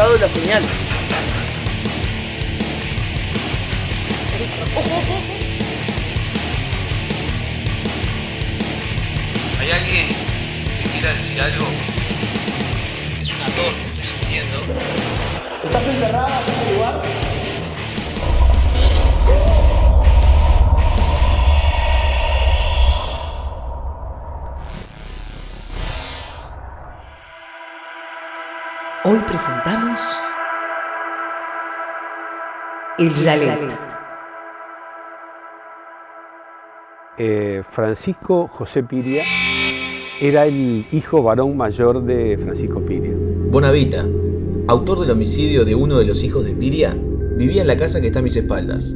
captado la Hoy presentamos El Yalet. Eh, Francisco José Piria era el hijo varón mayor de Francisco Piria. Bonavita, autor del homicidio de uno de los hijos de Piria, vivía en la casa que está a mis espaldas.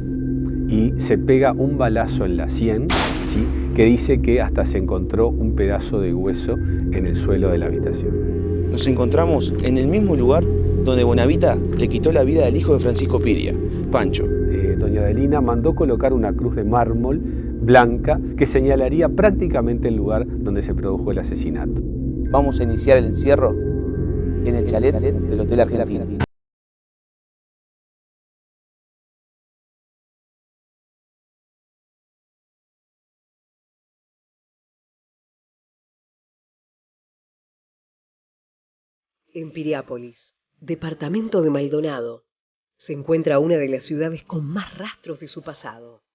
Y se pega un balazo en la sien, ¿sí? que dice que hasta se encontró un pedazo de hueso en el suelo de la habitación. Nos encontramos en el mismo lugar donde Bonavita le quitó la vida al hijo de Francisco Piria, Pancho. Eh, doña Adelina mandó colocar una cruz de mármol blanca que señalaría prácticamente el lugar donde se produjo el asesinato. Vamos a iniciar el encierro en el chalet del Hotel Argentina. En Piriápolis, departamento de Maldonado, se encuentra una de las ciudades con más rastros de su pasado.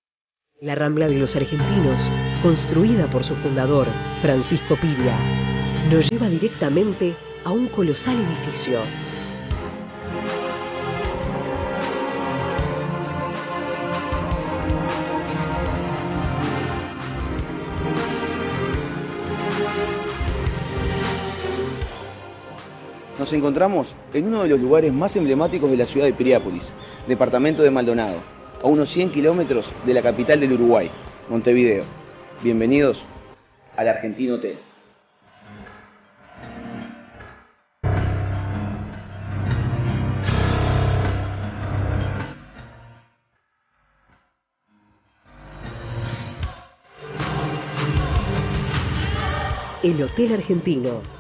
La Rambla de los Argentinos, construida por su fundador, Francisco Piria, nos lleva directamente a un colosal edificio. Nos encontramos en uno de los lugares más emblemáticos de la ciudad de Piriápolis, departamento de Maldonado, a unos 100 kilómetros de la capital del Uruguay, Montevideo. Bienvenidos al Argentino Hotel. El Hotel Argentino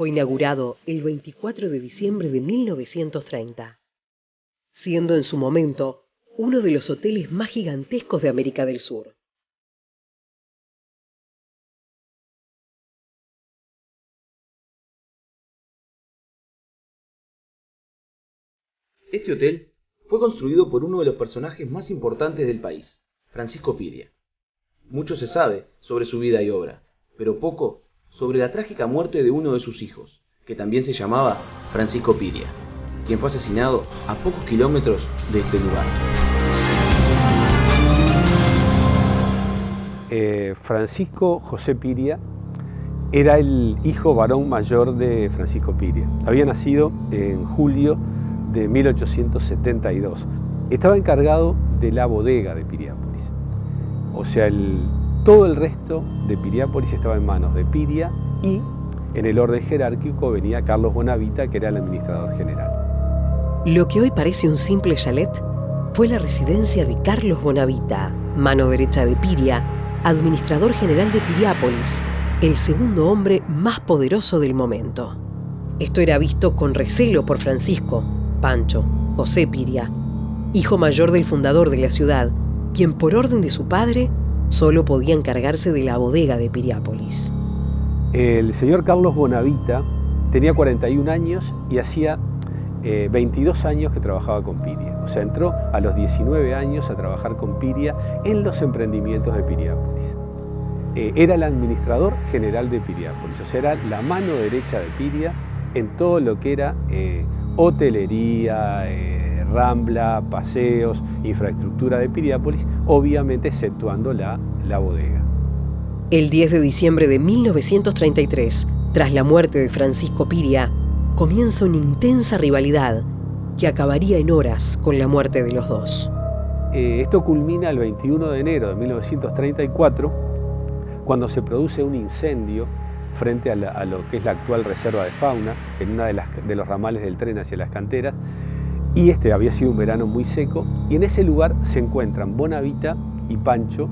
fue inaugurado el 24 de diciembre de 1930, siendo en su momento uno de los hoteles más gigantescos de América del Sur. Este hotel fue construido por uno de los personajes más importantes del país, Francisco Piria. Mucho se sabe sobre su vida y obra, pero poco sobre la trágica muerte de uno de sus hijos, que también se llamaba Francisco Piria, quien fue asesinado a pocos kilómetros de este lugar. Eh, Francisco José Piria era el hijo varón mayor de Francisco Piria. Había nacido en julio de 1872. Estaba encargado de la bodega de Piriápolis. O sea, el, todo el resto de Piriápolis estaba en manos de Piria y en el orden jerárquico venía Carlos Bonavita, que era el administrador general. Lo que hoy parece un simple chalet fue la residencia de Carlos Bonavita, mano derecha de Piria, administrador general de Piriápolis, el segundo hombre más poderoso del momento. Esto era visto con recelo por Francisco, Pancho, José Piria, hijo mayor del fundador de la ciudad, quien por orden de su padre solo podía encargarse de la bodega de Piriápolis. El señor Carlos Bonavita tenía 41 años y hacía eh, 22 años que trabajaba con Piria. O sea, entró a los 19 años a trabajar con Piria en los emprendimientos de Piriápolis. Eh, era el administrador general de Piriápolis, o sea, era la mano derecha de Piria en todo lo que era eh, hotelería, eh, rambla, paseos, infraestructura de Piriápolis, obviamente exceptuando la, la bodega. El 10 de diciembre de 1933, tras la muerte de Francisco Piria, comienza una intensa rivalidad que acabaría en horas con la muerte de los dos. Eh, esto culmina el 21 de enero de 1934, cuando se produce un incendio frente a, la, a, lo que es la actual reserva de fauna, en de, las, de los ramales del tren hacia las canteras, y este había sido un verano muy seco, y en ese lugar se encuentran Bonavita y Pancho,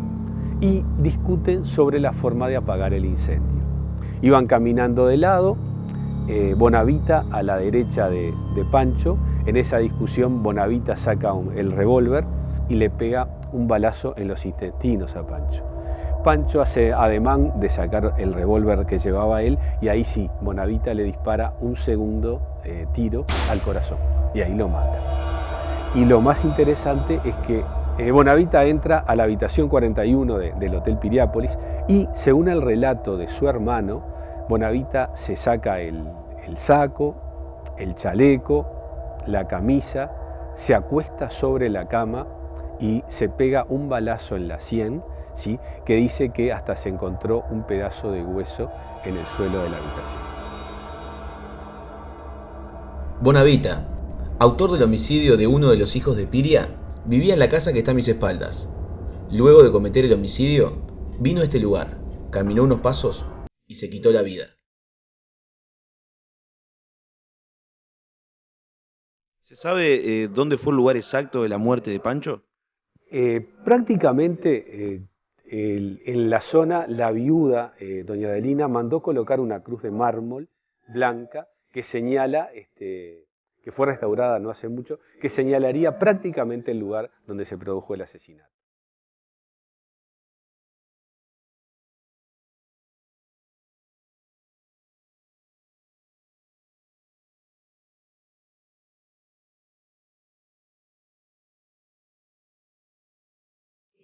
y discuten sobre la forma de apagar el incendio. Iban caminando de lado eh, Bonavita a la derecha de, Pancho. En esa discusión Bonavita saca el revólver y le pega un balazo en los intestinos a Pancho. Pancho hace ademán de sacar el revólver que llevaba él y ahí sí, Bonavita le dispara un segundo eh, tiro al corazón y ahí lo mata. Y lo más interesante es que eh, Bonavita entra a la habitación 41 del Hotel Piriápolis y según el relato de su hermano, Bonavita se saca el, el saco, el chaleco, la camisa, se acuesta sobre la cama y se pega un balazo en la sien que dice que hasta se encontró un pedazo de hueso en el suelo de la habitación. Bonavita, autor del homicidio de uno de los hijos de Piria, vivía en la casa que está a mis espaldas. Luego de cometer el homicidio, vino a este lugar, caminó unos pasos y se quitó la vida. ¿Se sabe eh, dónde fue el lugar exacto de la muerte de Pancho? Eh, prácticamente eh, en la zona, la viuda, eh, doña Adelina, mandó colocar una cruz de mármol blanca que señala, este, que fue restaurada no hace mucho, que señalaría prácticamente el lugar donde se produjo el asesinato.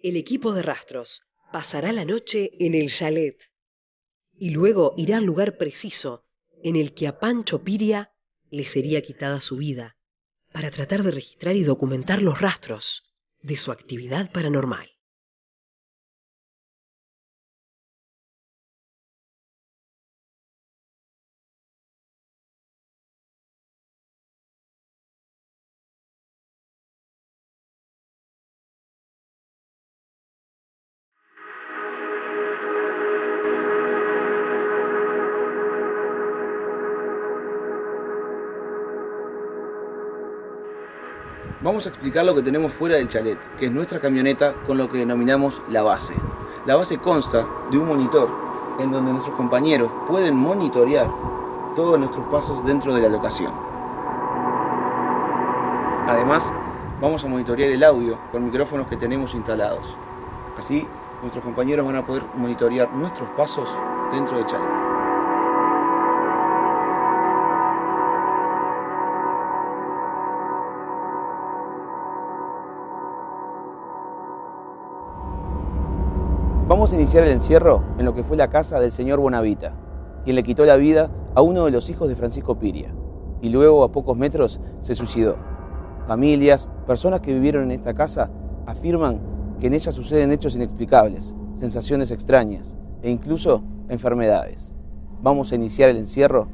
El equipo de rastros pasará la noche en el chalet y luego irá al lugar preciso en el que a Pancho Piria le sería quitada su vida para tratar de registrar y documentar los rastros de su actividad paranormal. Vamos a explicar lo que tenemos fuera del chalet, que es nuestra camioneta con lo que denominamos la base. La base consta de un monitor en donde nuestros compañeros pueden monitorear todos nuestros pasos dentro de la locación. Además, vamos a monitorear el audio con micrófonos que tenemos instalados. Así, nuestros compañeros van a poder monitorear nuestros pasos dentro del chalet. Vamos a iniciar el encierro en lo que fue la casa del señor Bonavita, quien le quitó la vida a uno de los hijos de Francisco Piria, y luego a pocos metros se suicidó. Familias, personas que vivieron en esta casa afirman que en ella suceden hechos inexplicables, sensaciones extrañas e incluso enfermedades. Vamos a iniciar el encierro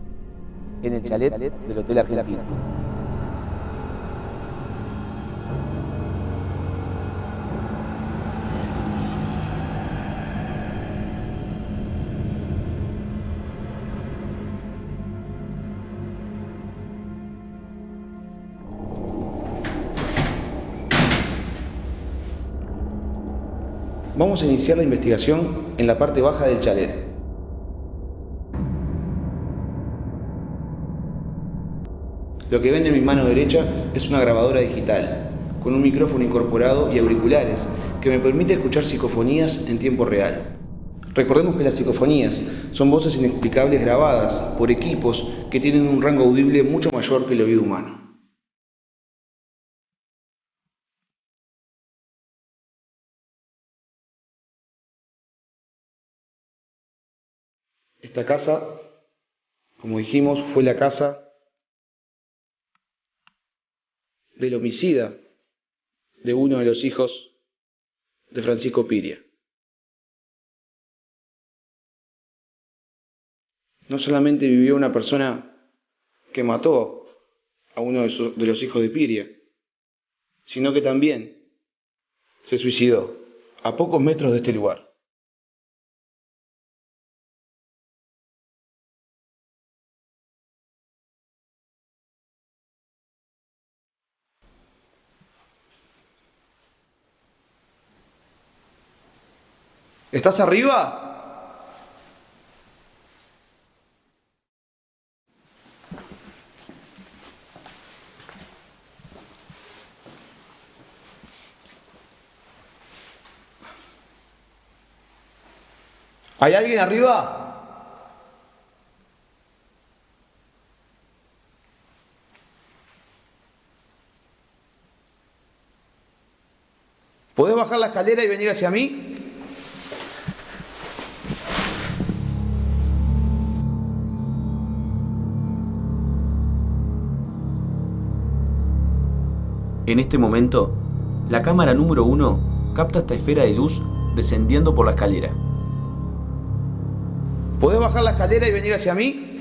en el chalet del Hotel Argentino. Vamos a iniciar la investigación en la parte baja del chalet. Lo que ven en mi mano derecha es una grabadora digital, con un micrófono incorporado y auriculares, que me permite escuchar psicofonías en tiempo real. Recordemos que las psicofonías son voces inexplicables grabadas por equipos que tienen un rango audible mucho mayor que el oído humano. Esta casa, como dijimos, fue la casa del homicida de uno de los hijos de Francisco Piria. No solamente vivió una persona que mató a uno de, los hijos de Piria, sino que también se suicidó a pocos metros de este lugar. ¿Estás arriba? ¿Hay alguien arriba? ¿Podés bajar la escalera y venir hacia mí? En este momento, la cámara número uno capta esta esfera de luz descendiendo por la escalera. ¿Podés bajar la escalera y venir hacia mí?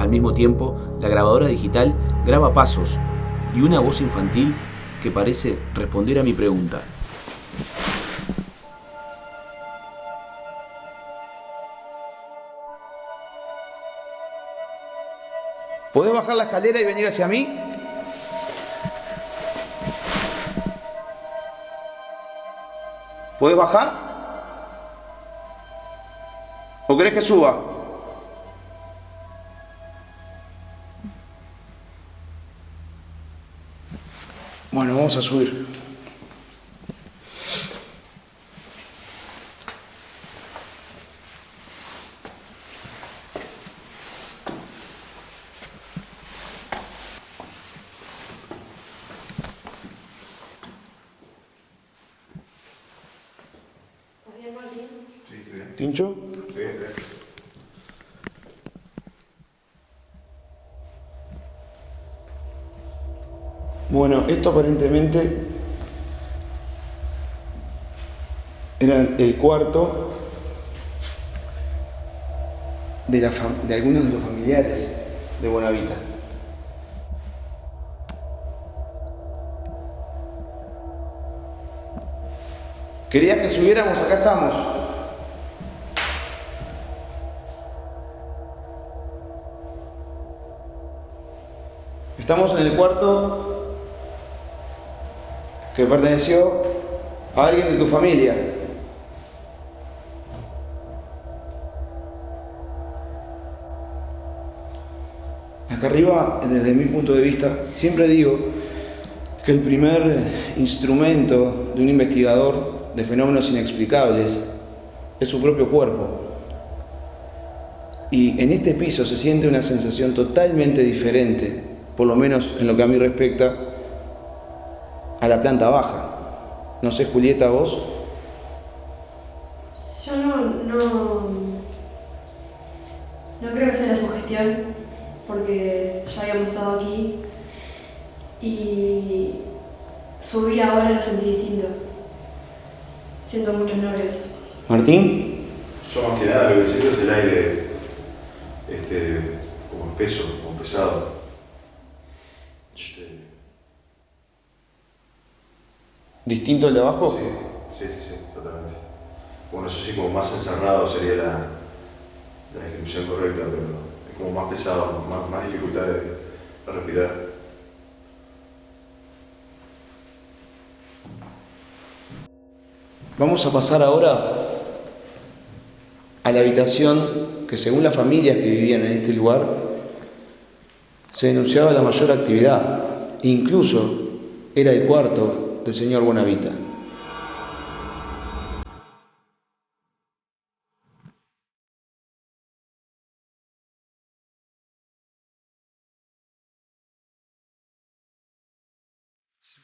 Al mismo tiempo, la grabadora digital graba pasos y una voz infantil que parece responder a mi pregunta. ¿Podés bajar la escalera y venir hacia mí? ¿Podés bajar? ¿O querés que suba? Bueno, vamos a subir. ¿Tincho? Bueno, esto aparentemente era el cuarto de, de algunos de los familiares de Bonavita. ¿Querías que subiéramos? Acá estamos. Estamos en el cuarto que perteneció a alguien de tu familia. Acá arriba, desde mi punto de vista, siempre digo que el primer instrumento de un investigador de fenómenos inexplicables es su propio cuerpo. Y en este piso se siente una sensación totalmente diferente, por lo menos en lo que a mí respecta, a la planta baja. No sé, Julieta, vos. Yo no, no, no creo que sea la sugestión, porque ya habíamos estado aquí y subir ahora lo sentí distinto. Siento muchos nervios. Martín. Yo más que nada lo que siento es el aire este, como espeso, como pesado. Este, ¿Distinto al de abajo? sí, sí, sí, sí, totalmente. Bueno, eso sí, como más encerrado sería la, la descripción correcta, pero es como más pesado, más, más dificultad de, de respirar. Vamos a pasar ahora a la habitación que según las familias que vivían en este lugar se denunciaba la mayor actividad. Incluso era el cuarto del señor Bonavita.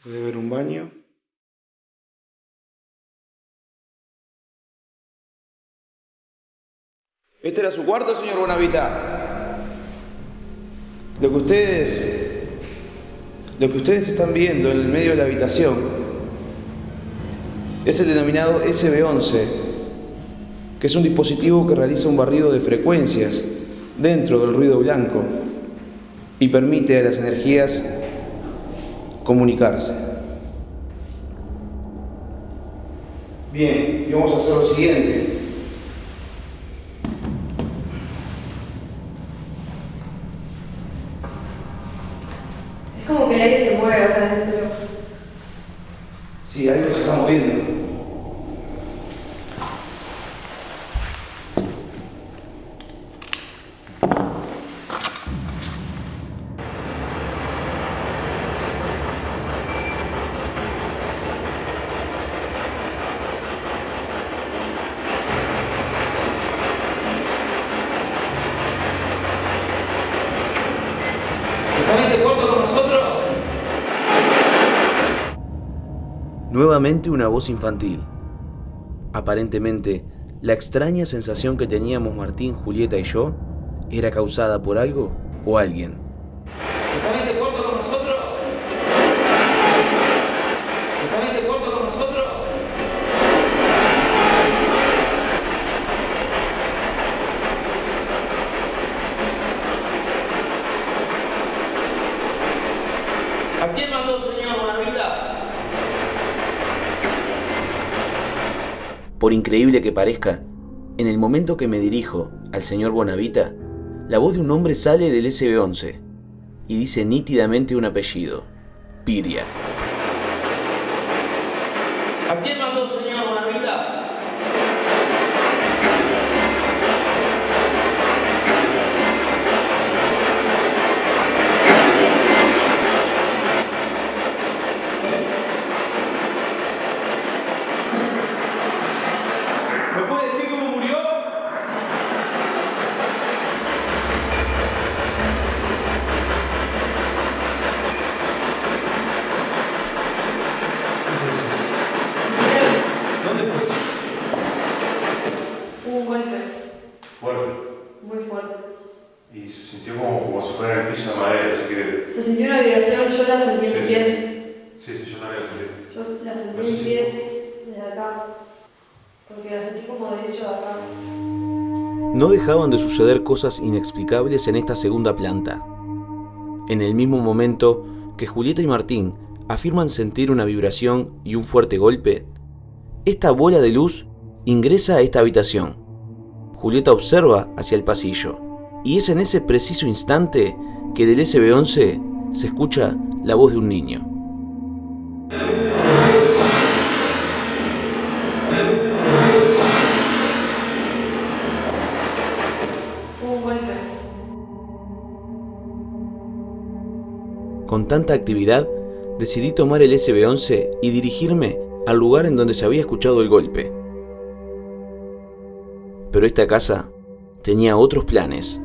Puede ver un baño. ¿Este era su cuarto, señor Bonavita? Lo que ustedes, lo que ustedes están viendo en el medio de la habitación es el denominado SB11, que es un dispositivo que realiza un barrido de frecuencias dentro del ruido blanco y permite a las energías comunicarse. Bien, y vamos a hacer lo siguiente. Es como que el aire se mueve acá adentro. Sí, algo se está moviendo. Una voz infantil. Aparentemente, la extraña sensación que teníamos Martín, Julieta y yo era causada por algo o alguien. ¿Están de acuerdo con nosotros? ¿Están de acuerdo con nosotros? ¿A quién mandó, señor Bonavita? Por increíble que parezca, en el momento que me dirijo al señor Bonavita, la voz de un hombre sale del SB11 y dice nítidamente un apellido, Piria. ¿A quién mandó, señor Bonavita? ¿Me puede decir cómo murió? ¿Dónde fue eso? Hubo un golpe Fuerte. muy fuerte. Y se sintió como, como si fuera en el piso de madera, así que. Se sintió una vibración, yo la sentí en Sí, mis sí. pies. Sí, sí, yo también la sentí. Yo la sentí No en sé mis si- pies desde acá. Porque la sentí como derecho de acá. No dejaban de suceder cosas inexplicables en esta segunda planta. En el mismo momento que Julieta y Martín afirman sentir una vibración y un fuerte golpe, esta bola de luz ingresa a esta habitación. Julieta observa hacia el pasillo y es en ese preciso instante que del SB11 se escucha la voz de un niño. Con tanta actividad, decidí tomar el SB11 y dirigirme al lugar en donde se había escuchado el golpe. Pero esta casa tenía otros planes.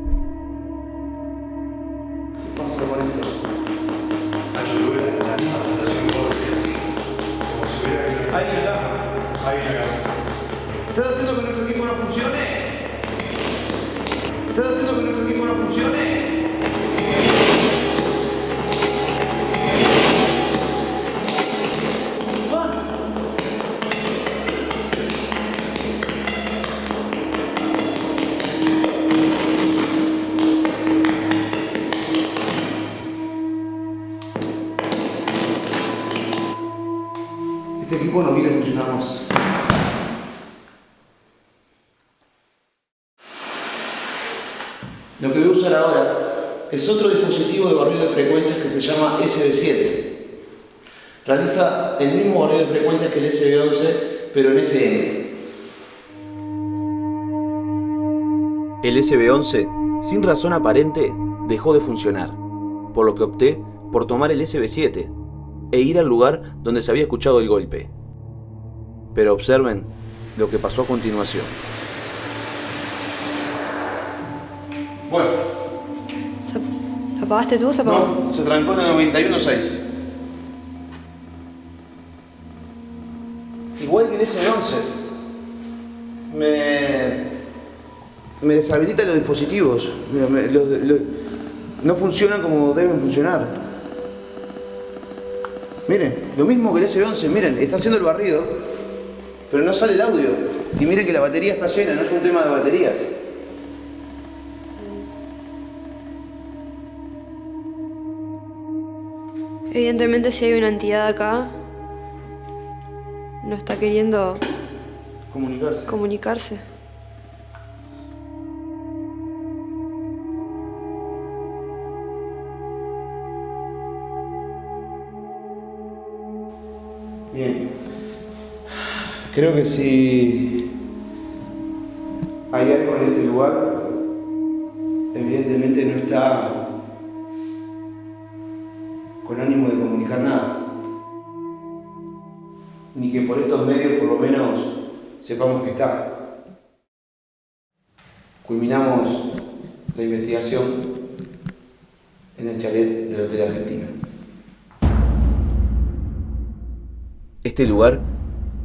Es otro dispositivo de barrido de frecuencias que se llama SB7. Realiza el mismo barrido de frecuencias que el SB11, pero en FM. El SB11, sin razón aparente, dejó de funcionar, por lo que opté por tomar el SB7 e ir al lugar donde se había escuchado el golpe. Pero observen lo que pasó a continuación. Bueno, ¿Se- ¿La apagaste tú se apagó? no, se trancó en el 91.6. Igual que el S11. Me. Me deshabilita los dispositivos. No funcionan como deben funcionar. Miren, lo mismo que el S11. Miren, está haciendo el barrido, pero no sale el audio. Y miren que la batería está llena, no es un tema de baterías. Evidentemente si hay una entidad acá, no está queriendo Comunicarse. comunicarse. Bien. Creo que si hay algo en este lugar, evidentemente no está con ánimo de comunicar nada. Ni que por estos medios por lo menos sepamos que está. Culminamos la investigación en el chalet del Hotel Argentino. Este lugar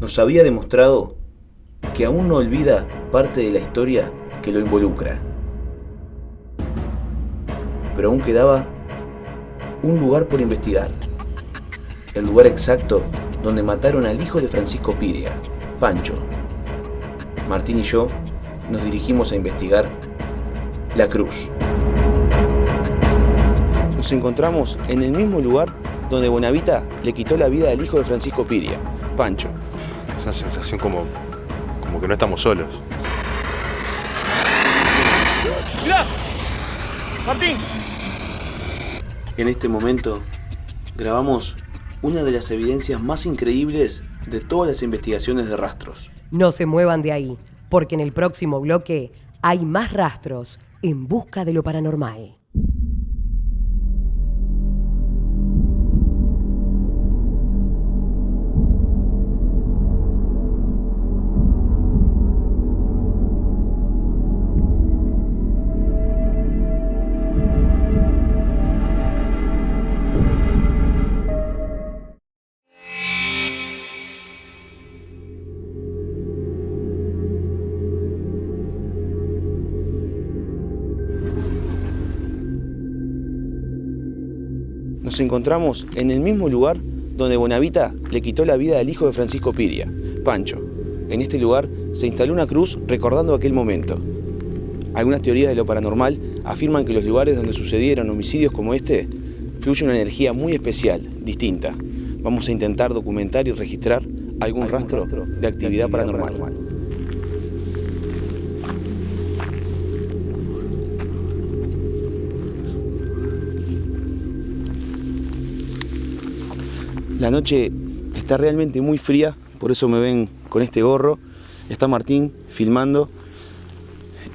nos había demostrado que aún no olvida parte de la historia que lo involucra. Pero aún quedaba un lugar por investigar. El lugar exacto donde mataron al hijo de Francisco Piria, Pancho. Martín y yo nos dirigimos a investigar la cruz. Nos encontramos en el mismo lugar donde Bonavita le quitó la vida al hijo de Francisco Piria, Pancho. Es una sensación como, como que no estamos solos. ¡Martín! En este momento grabamos una de las evidencias más increíbles de todas las investigaciones de rastros. No se muevan de ahí, porque en el próximo bloque hay más rastros en busca de lo paranormal. Nos encontramos en el mismo lugar donde Bonavita le quitó la vida al hijo de Francisco Piria, Pancho. En este lugar se instaló una cruz recordando aquel momento. Algunas teorías de lo paranormal afirman que los lugares donde sucedieron homicidios como este fluye una energía muy especial, distinta. Vamos a intentar documentar y registrar algún rastro de actividad paranormal. La noche está realmente muy fría, por eso me ven con este gorro. Está Martín filmando.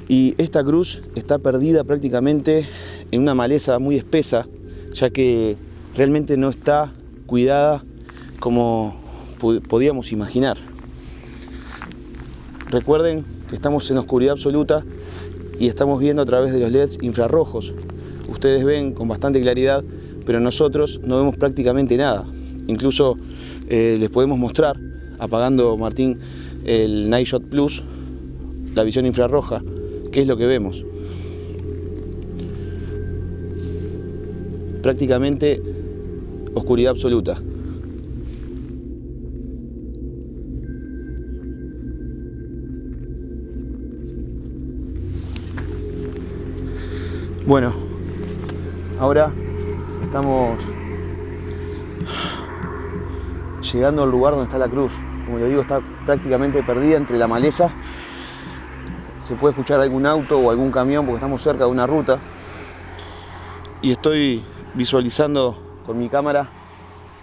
Y esta cruz está perdida prácticamente en una maleza muy espesa, ya que realmente no está cuidada como podíamos imaginar. Recuerden que estamos en oscuridad absoluta y estamos viendo a través de los LEDs infrarrojos. Ustedes ven con bastante claridad, pero nosotros no vemos prácticamente nada. Incluso eh, les podemos mostrar, apagando Martín el Night Shot Plus, la visión infrarroja, qué es lo que vemos. Prácticamente oscuridad absoluta. Bueno, ahora estamos llegando al lugar donde está la cruz. Como les digo, está prácticamente perdida entre la maleza. Se puede escuchar algún auto o algún camión porque estamos cerca de una ruta. Y estoy visualizando con mi cámara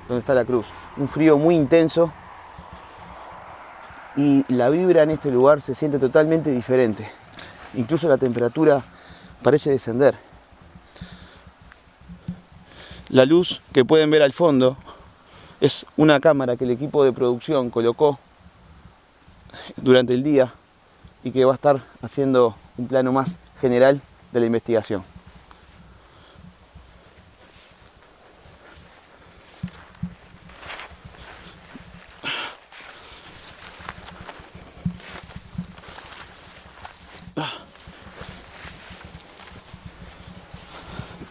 donde está la cruz. Un frío muy intenso y la vibra en este lugar se siente totalmente diferente. Incluso la temperatura parece descender. La luz que pueden ver al fondo es una cámara que el equipo de producción colocó durante el día y que va a estar haciendo un plano más general de la investigación.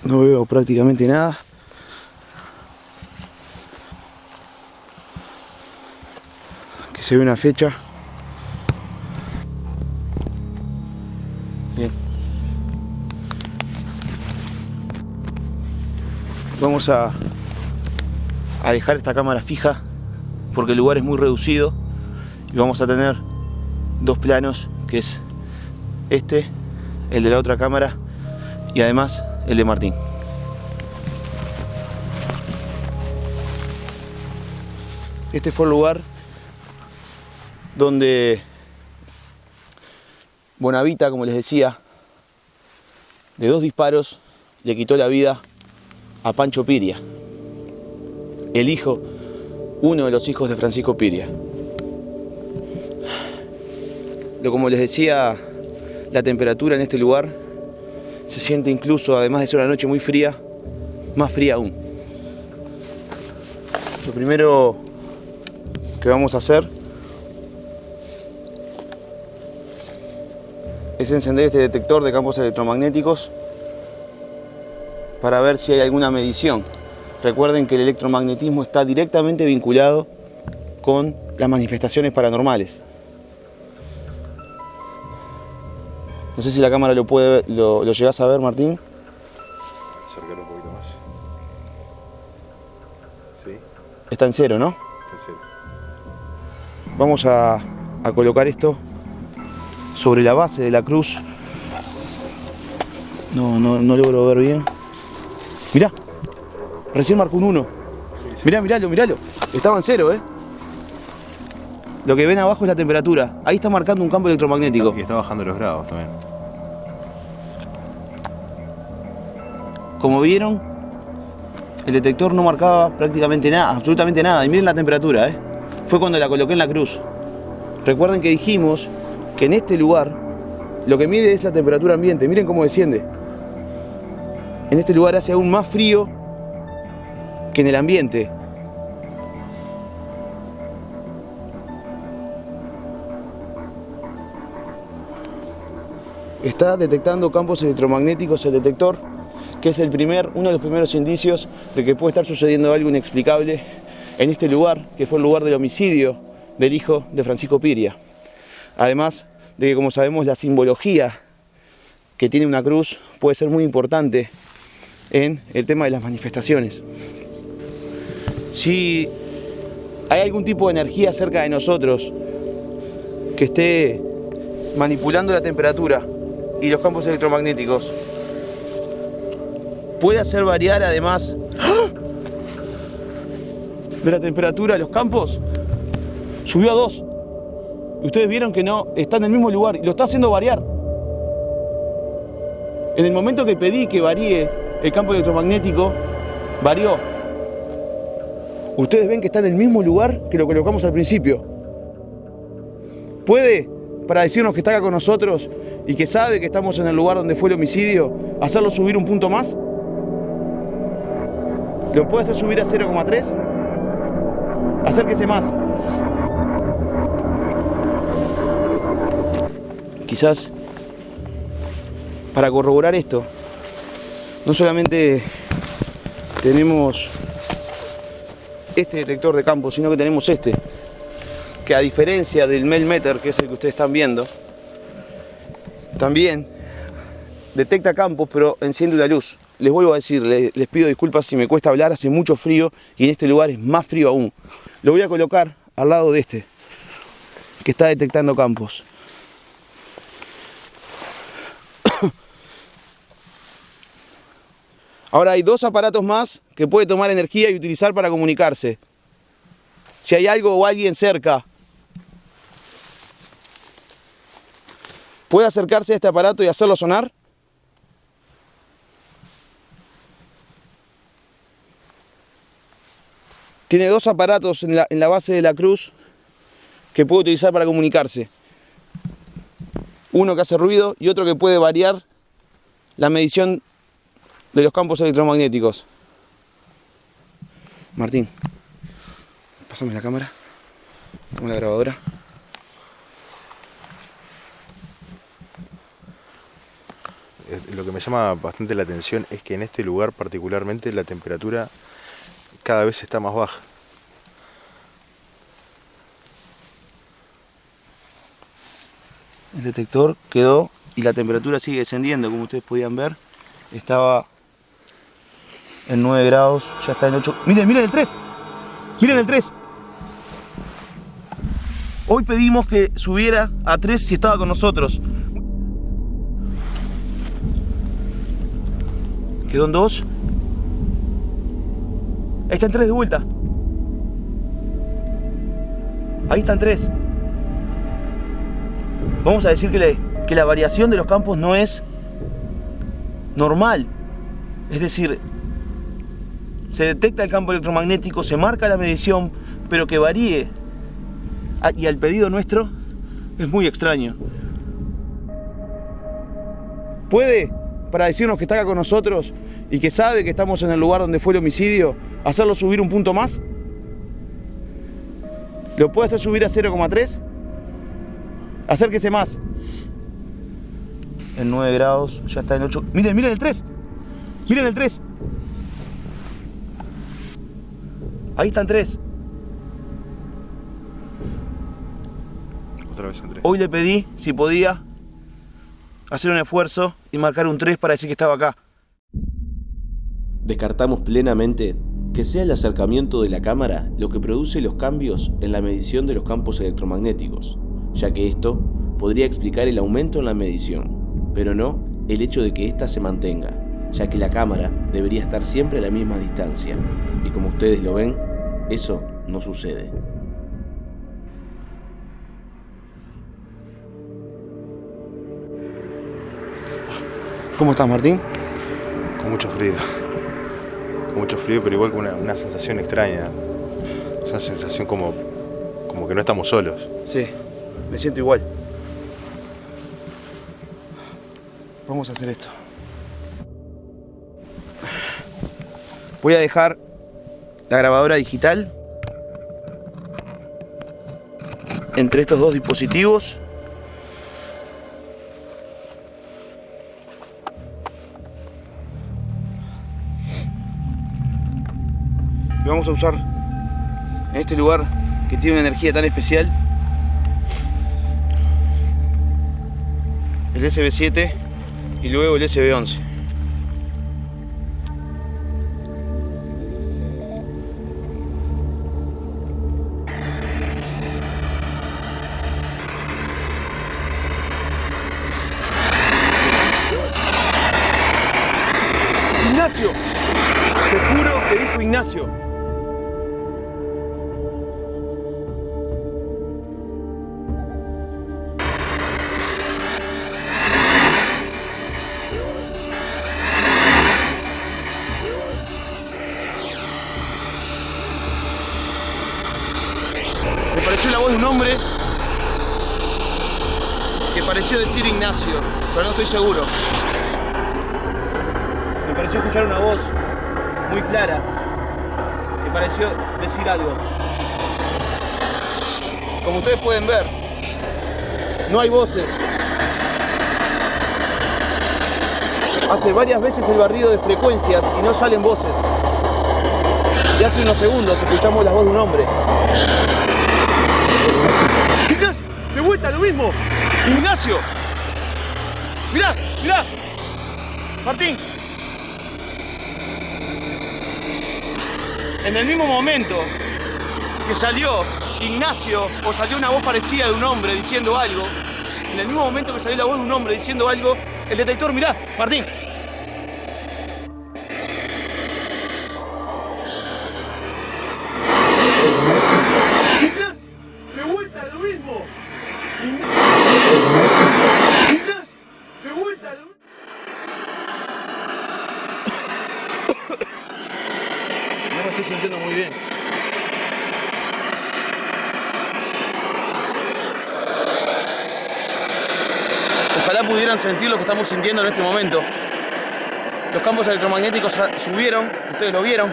No veo prácticamente nada. Se ve una fecha. Bien. Vamos a, a dejar esta cámara fija porque el lugar es muy reducido y vamos a tener dos planos que es este, el de la otra cámara y además el de Martín. Este fue el lugar donde Bonavita, como les decía, de dos disparos le quitó la vida a Pancho Piria, el hijo, uno de los hijos de Francisco Piria. Como les decía, la temperatura en este lugar se siente incluso, además de ser una noche muy fría, más fría aún. Lo primero que vamos a hacer es encender este detector de campos electromagnéticos para ver si hay alguna medición. Recuerden que el electromagnetismo está directamente vinculado con las manifestaciones paranormales. No sé si la cámara lo puede lo, lo llegás a ver, Martín. Acercar un poquito más. Sí, Está en cero, ¿no? está en serio. Vamos a, a colocar esto sobre la base de la cruz. No, no, no logro ver bien. Mirá, recién marcó un 1. Mirá, miralo, miralo. Estaba en cero, ¿eh? Lo que ven abajo es la temperatura. Ahí está marcando un campo electromagnético. Y está bajando los grados también. Como vieron, el detector no marcaba prácticamente nada, absolutamente nada. Y miren la temperatura, ¿eh? Fue cuando la coloqué en la cruz. Recuerden que dijimos que en este lugar lo que mide es la temperatura ambiente. Miren cómo desciende. En este lugar hace aún más frío que en el ambiente. Está detectando campos electromagnéticos el detector, que es el primer, uno de los primeros indicios de que puede estar sucediendo algo inexplicable en este lugar, que fue el lugar del homicidio del hijo de Francisco Piria. Además de que, como sabemos, la simbología que tiene una cruz puede ser muy importante en el tema de las manifestaciones. Si hay algún tipo de energía cerca de nosotros que esté manipulando la temperatura y los campos electromagnéticos, puede hacer variar además de la temperatura los campos, subió a 2. Ustedes vieron que no está en el mismo lugar y lo está haciendo variar. En el momento que pedí que varíe el campo electromagnético, varió. Ustedes ven que está en el mismo lugar que lo colocamos al principio. ¿Puede, para decirnos que está acá con nosotros y que sabe que estamos en el lugar donde fue el homicidio, hacerlo subir un punto más? ¿Lo puede hacer subir a 0,3? Acérquese más. Quizás para corroborar esto, no solamente tenemos este detector de campo, sino que tenemos este, que a diferencia del Melmeter, que es el que ustedes están viendo, también detecta campos, pero enciende una luz. Les vuelvo a decir, les, les pido disculpas si me cuesta hablar, hace mucho frío y en este lugar es más frío aún. Lo voy a colocar al lado de este, que está detectando campos. Ahora hay dos aparatos más que puede tomar energía y utilizar para comunicarse. Si hay algo o alguien cerca, ¿puede acercarse a este aparato y hacerlo sonar? Tiene dos aparatos en la, base de la cruz que puede utilizar para comunicarse. Uno que hace ruido y otro que puede variar la medición de los campos electromagnéticos. Martín, pásame la cámara, toma la grabadora. Lo que me llama bastante la atención es que en este lugar particularmente la temperatura cada vez está más baja. El detector quedó y la temperatura sigue descendiendo, como ustedes podían ver. Estaba en 9 grados, ya está en 8. Miren, miren el 3. Miren el 3. Hoy pedimos que subiera a 3 si estaba con nosotros. Quedó en 2. Ahí está en 3 de vuelta. Ahí están 3. Vamos a decir que, le- que la variación de los campos no es normal. Es decir, se detecta el campo electromagnético, se marca la medición, pero que varíe. Ah, Y al pedido nuestro es muy extraño. ¿Puede, para decirnos que está acá con nosotros y que sabe que estamos en el lugar donde fue el homicidio, hacerlo subir un punto más? ¿Lo puedo hacer subir a 0,3? Acérquese más. En 9 grados, ya está en 8. Miren, miren el 3. Miren el 3. Ahí están 3. Otra vez 3. Hoy le pedí si podía hacer un esfuerzo y marcar un 3 para decir que estaba acá. Descartamos plenamente que sea el acercamiento de la cámara lo que produce los cambios en la medición de los campos electromagnéticos, ya que esto podría explicar el aumento en la medición, pero no el hecho de que ésta se mantenga, ya que la cámara debería estar siempre a la misma distancia, y como ustedes lo ven, eso no sucede. ¿Cómo estás, Martín? Con mucho frío. Con mucho frío, pero igual con una, una sensación extraña. Es una sensación como, como que no estamos solos. Sí, me siento igual. Vamos a hacer esto. Voy a dejar la grabadora digital entre estos dos dispositivos. Vamos a usar en este lugar que tiene una energía tan especial el SB7 y luego el SB11. No hay voces. Hace varias veces el barrido de frecuencias y no salen voces. Y hace unos segundos escuchamos la voz de un hombre. Ignacio, de vuelta lo mismo. Ignacio. Mirá, mirá. Martín. En el mismo momento que salió Ignacio o salió una voz parecida de un hombre diciendo algo, en el mismo momento que salió la voz de un hombre diciendo algo, el detector, mirá, Martín. Sentir lo que estamos sintiendo en este momento. Los campos electromagnéticos subieron, ustedes lo vieron.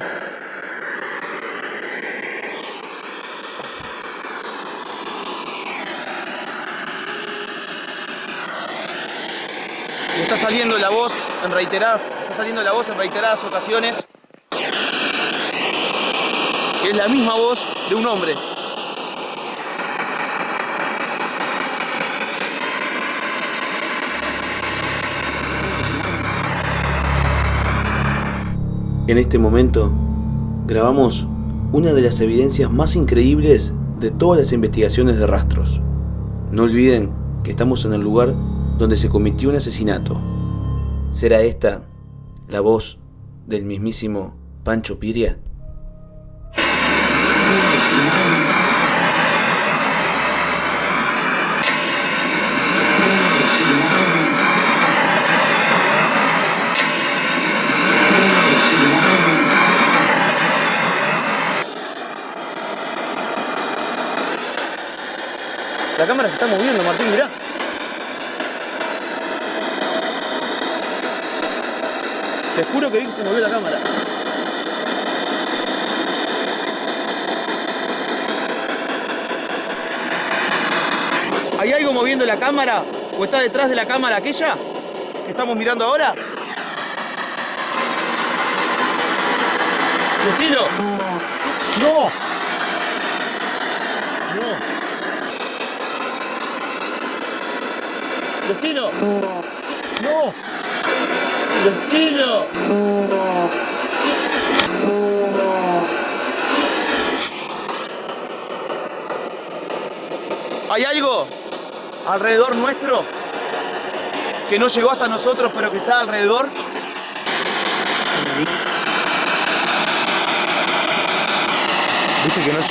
Y está saliendo la voz en reiteradas, está saliendo la voz en reiteradas ocasiones que es la misma voz de un hombre. En este momento, grabamos una de las evidencias más increíbles de todas las investigaciones de rastros. No olviden que estamos en el lugar donde se cometió un asesinato. ¿Será esta la voz del mismísimo Pancho Piria? la cámara se está moviendo, Martín, mirá. Te juro que vi que se movió la cámara. ¿Hay algo moviendo la cámara? ¿O está detrás de la cámara aquella que estamos mirando ahora? ¡Decilo! ¡No! ¡No! Decilo. ¡No! Decilo. ¿Hay algo alrededor nuestro que no llegó hasta nosotros pero que está alrededor? Viste que no es,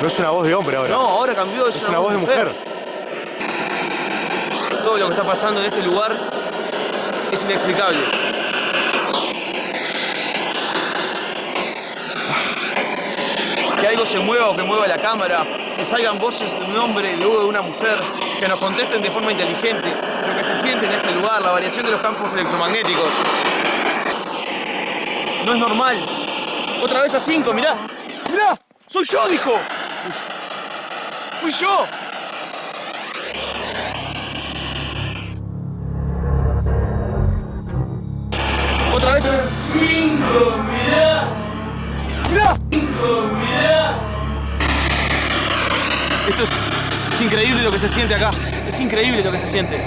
no es una voz de hombre ahora. No, ahora cambió, es, es una voz de mujer. Todo lo que está pasando en este lugar es inexplicable. Que algo se mueva o que mueva la cámara, que salgan voces de un hombre luego de una mujer, que nos contesten de forma inteligente lo que se siente en este lugar, la variación de los campos electromagnéticos. No es normal. Otra vez a 5, mirá. Mirá, soy yo, dijo. Fui yo. Otra vez 5, mirá. Mirá. 5, mirá. Esto es, es increíble lo que se siente acá. Es increíble lo que se siente.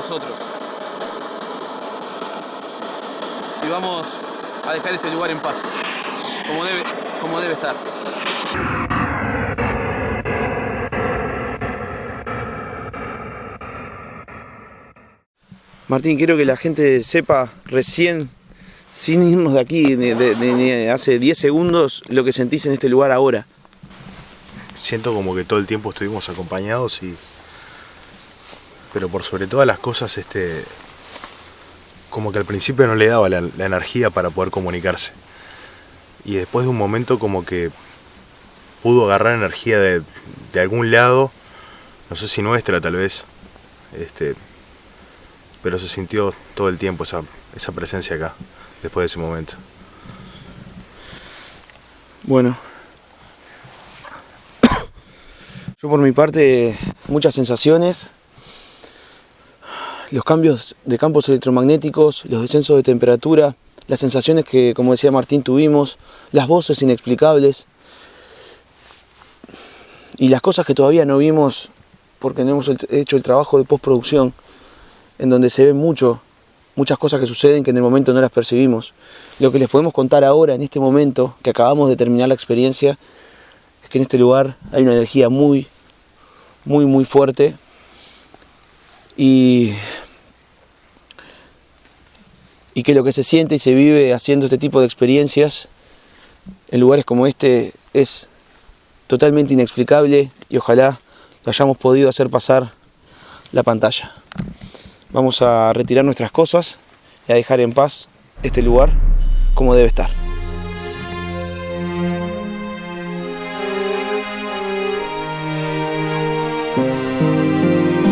Nosotros. Y vamos a dejar este lugar en paz. Como debe, como debe estar. Martín, quiero que la gente sepa recién, sin irnos de aquí, de, de- de- de hace 10 segundos, lo que sentís en este lugar ahora. Siento como que todo el tiempo estuvimos acompañados y. Pero por sobre todas las cosas, este. Como que al principio no le daba la, energía para poder comunicarse. Y después de un momento como que pudo agarrar energía de, de algún lado, no sé si nuestra tal vez, este, pero se sintió todo el tiempo esa, esa presencia acá, después de ese momento. Bueno. Yo por mi parte, muchas sensaciones. Los cambios de campos electromagnéticos, los descensos de temperatura, las sensaciones que, como decía Martín, tuvimos, las voces inexplicables y las cosas que todavía no vimos porque no hemos hecho el trabajo de postproducción, en donde se ve mucho, muchas cosas que suceden que en el momento no las percibimos. Lo que les podemos contar ahora, en este momento, que acabamos de terminar la experiencia, es que en este lugar hay una energía muy, muy, muy fuerte y, que lo que se siente y se vive haciendo este tipo de experiencias en lugares como este es totalmente inexplicable y ojalá lo hayamos podido hacer pasar la pantalla. Vamos a retirar nuestras cosas y a dejar en paz este lugar como debe estar. Música